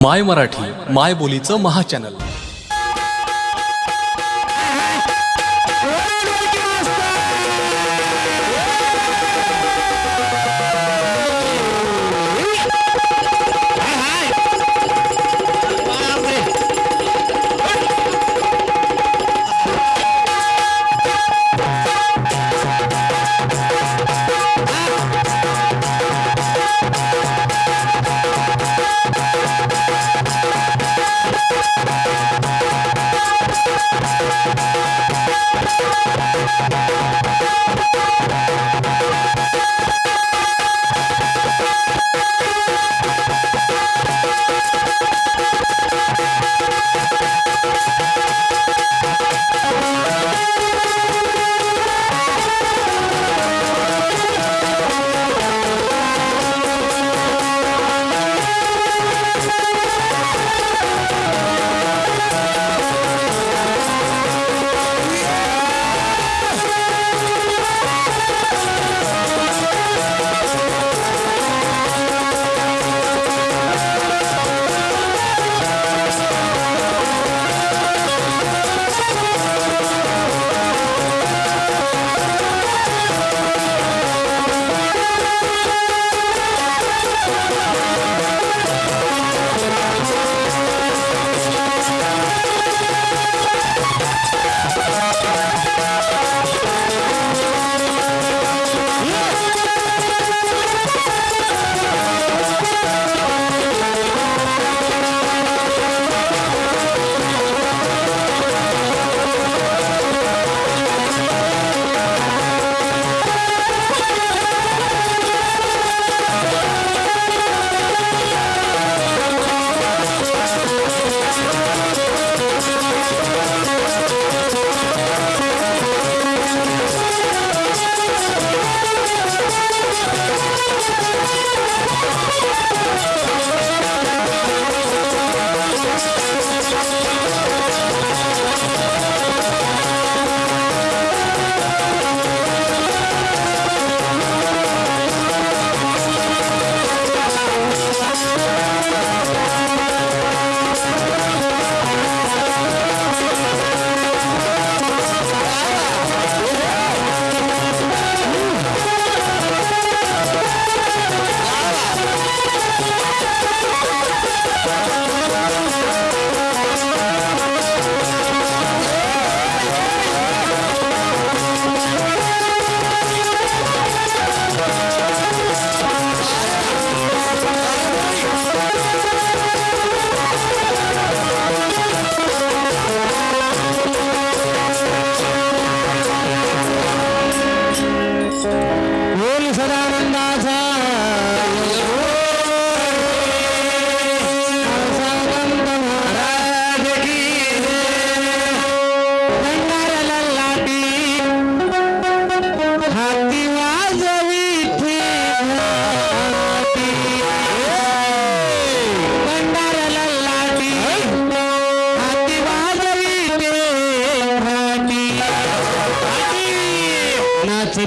माय मराठी माय बोलीचं महाचॅनल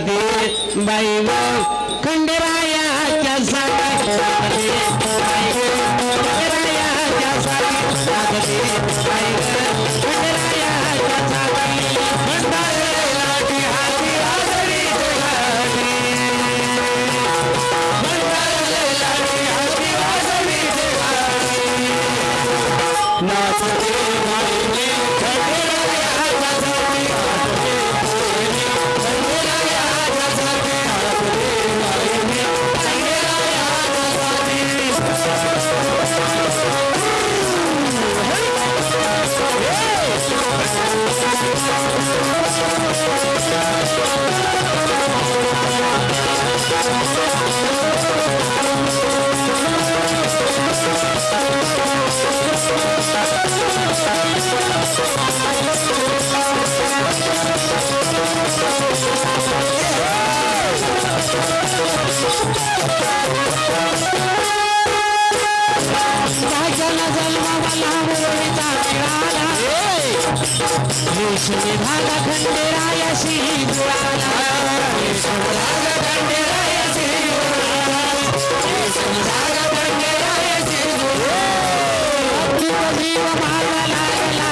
नाचते बाई व खंडरायाच्या साठी रेशमी भागा खंडेरायाशी जुळाला रेशमी भागा खंडेरायाशी जुळाला रेशमी भागा खंडेरायाशी जुळाला जीव माझा लागला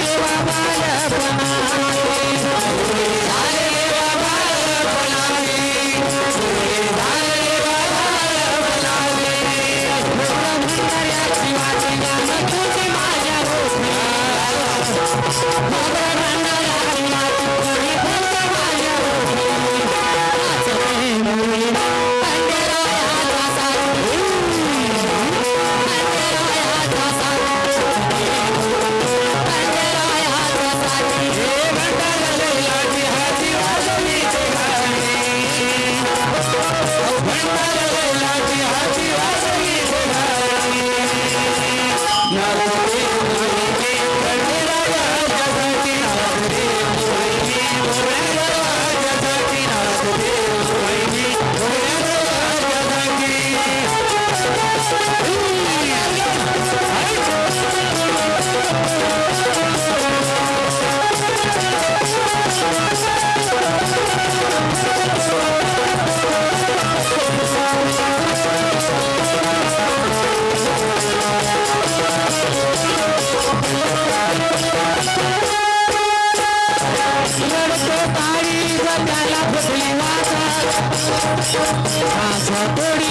देवा बालपणा. Crosswalk 30.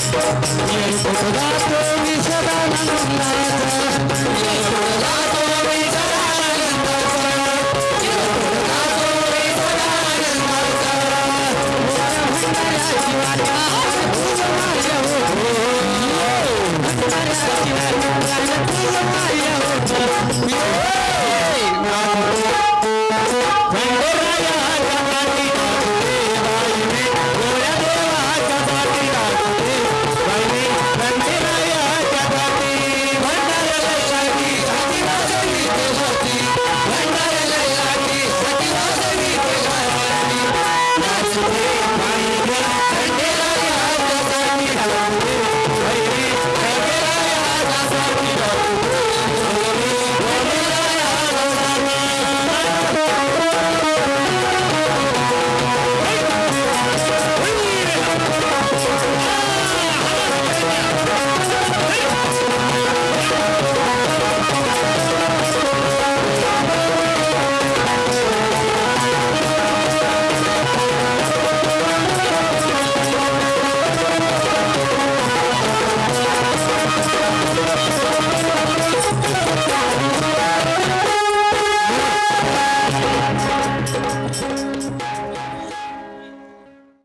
सदा तो विषदा